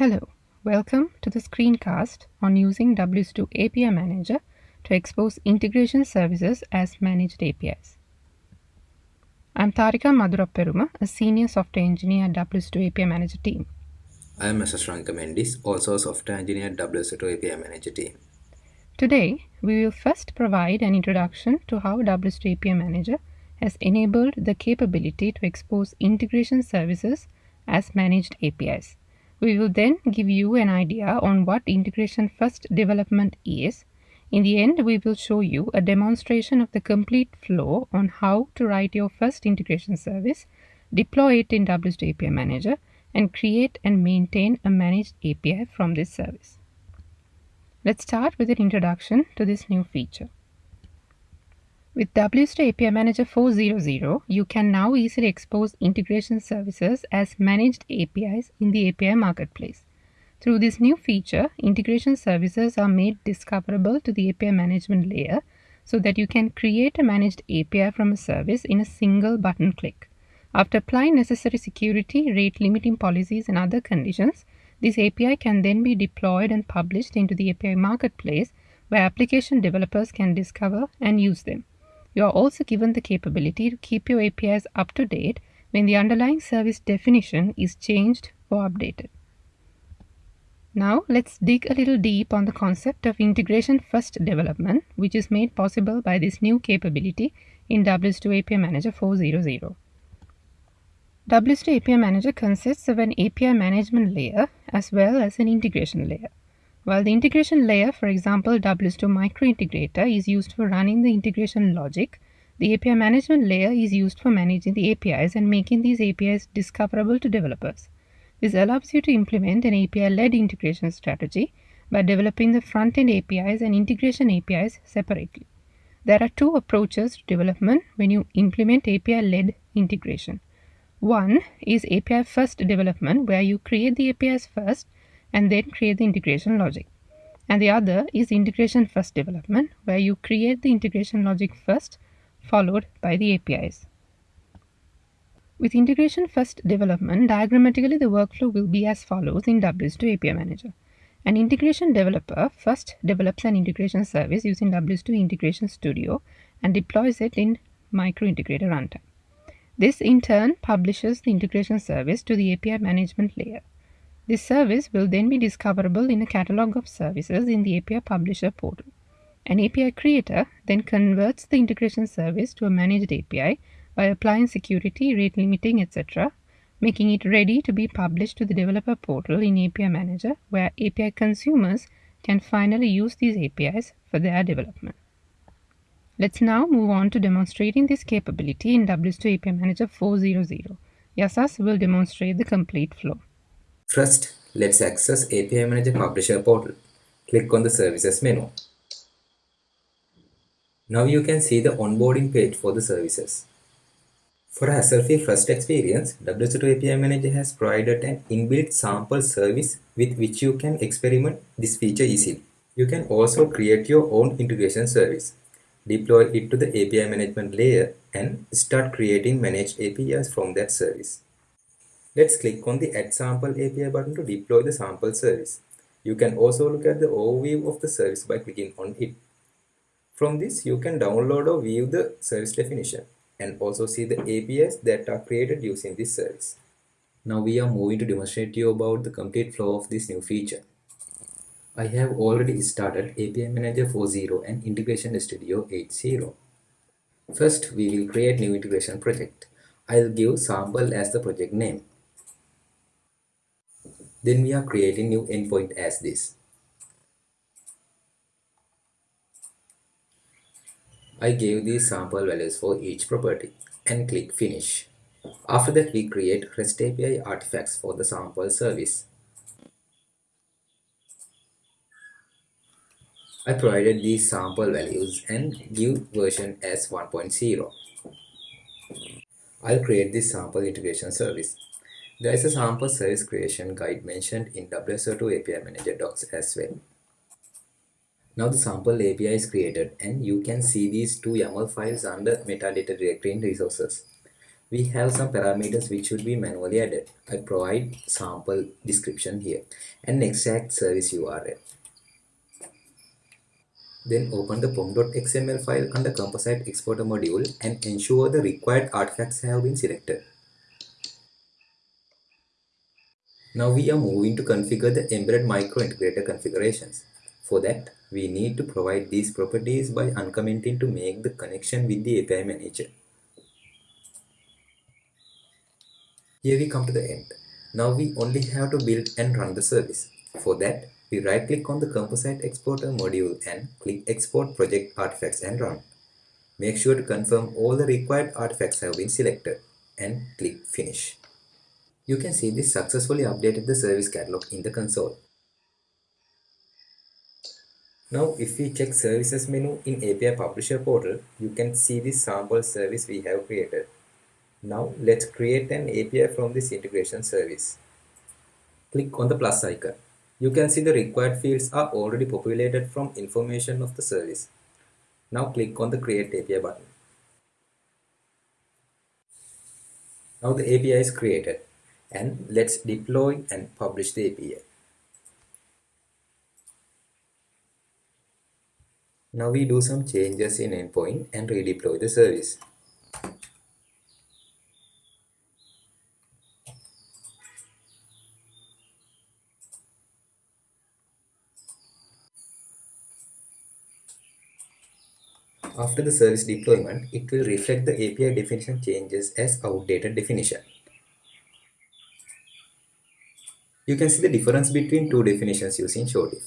Hello, welcome to the screencast on using WSO2 API Manager to expose integration services as managed APIs. I'm Tarika Madhurapperuma, a senior software engineer at WSO2 API Manager team. I am Mr. Shranka Mendis, also a software engineer at WSO2 API Manager team. Today, we will first provide an introduction to how WSO2 API Manager has enabled the capability to expose integration services as managed APIs. We will then give you an idea on what integration first development is. In the end, we will show you a demonstration of the complete flow on how to write your first integration service, deploy it in WSO2 API Manager, and create and maintain a managed API from this service. Let's start with an introduction to this new feature. With WSO2 API Manager 4.0.0, you can now easily expose integration services as managed APIs in the API Marketplace. Through this new feature, integration services are made discoverable to the API management layer so that you can create a managed API from a service in a single button click. After applying necessary security, rate limiting policies and other conditions, this API can then be deployed and published into the API Marketplace where application developers can discover and use them. You are also given the capability to keep your APIs up to date when the underlying service definition is changed or updated. Now let's dig a little deep on the concept of integration first development which is made possible by this new capability in WSO2 API Manager 4.0.0. WSO2 API Manager consists of an API management layer as well as an integration layer. While the integration layer, for example WSO2 microintegrator is used for running the integration logic, the API management layer is used for managing the APIs and making these APIs discoverable to developers. This allows you to implement an API-led integration strategy by developing the front-end APIs and integration APIs separately. There are two approaches to development when you implement API-led integration. One is API first development where you create the APIs first and then create the integration logic. And the other is integration first development, where you create the integration logic first, followed by the APIs. With integration first development, diagrammatically the workflow will be as follows in WSO2 API Manager. An integration developer first develops an integration service using WSO2 Integration Studio and deploys it in Microintegrator runtime. This in turn publishes the integration service to the API management layer. This service will then be discoverable in a catalog of services in the API Publisher portal. An API creator then converts the integration service to a managed API by applying security, rate limiting, etc., making it ready to be published to the developer portal in API Manager, where API consumers can finally use these APIs for their development. Let's now move on to demonstrating this capability in WSO2 API Manager 4.0.0. Yasas will demonstrate the complete flow. First, let's access API Manager Publisher portal. Click on the Services menu. Now you can see the onboarding page for the services. For a hassle-free first experience, WSO2 API Manager has provided an inbuilt sample service with which you can experiment this feature easily. You can also create your own integration service, deploy it to the API management layer and start creating managed APIs from that service. Let's click on the Add Sample API button to deploy the sample service. You can also look at the overview of the service by clicking on it. From this, you can download or view the service definition and also see the APIs that are created using this service. Now we are moving to demonstrate to you about the complete flow of this new feature. I have already started API Manager 4.0 and Integration Studio 8.0. First, we will create new integration project. I'll give sample as the project name. Then we are creating new endpoint as this. I gave these sample values for each property and click finish. After that we create REST API artifacts for the sample service. I provided these sample values and give version as 1.0. I'll create this sample integration service. There is a sample service creation guide mentioned in WSO2 API Manager docs as well. Now the sample API is created and you can see these two YAML files under metadata directory in resources. we have some parameters which should be manually added. I provide sample description here and exact service URL. Then open the pom.xml file under composite exporter module and ensure the required artifacts have been selected. Now we are moving to configure the embedded micro integrator configurations. For that, we need to provide these properties by uncommenting to make the connection with the API manager. Here we come to the end. Now we only have to build and run the service. For that, we right click on the composite exporter module and click export project artifacts and run. Make sure to confirm all the required artifacts have been selected and click finish. You can see this successfully updated the service catalog in the console. Now if we check services menu in API Publisher portal, you can see this sample service we have created. Now let's create an API from this integration service. Click on the plus icon. You can see the required fields are already populated from information of the service. Now click on the create API button. Now the API is created and let's deploy and publish the API. Now we do some changes in endpoint and redeploy the service. After the service deployment, it will reflect the API definition changes as outdated definition. You can see the difference between two definitions using Show Diff.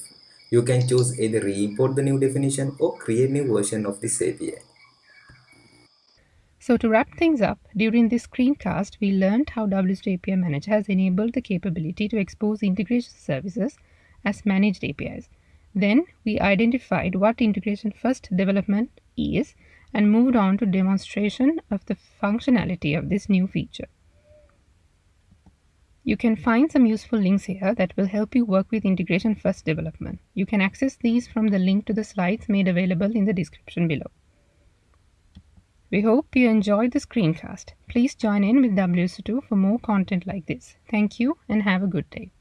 You can choose either re-import the new definition or create new version of this API. So to wrap things up, during this screencast, we learned how WSO2 API Manager has enabled the capability to expose integration services as managed APIs. Then we identified what integration first development is and moved on to demonstration of the functionality of this new feature. You can find some useful links here that will help you work with integration first development. You can access these from the link to the slides made available in the description below. We hope you enjoyed the screencast. Please join in with WSO2 for more content like this. Thank you and have a good day.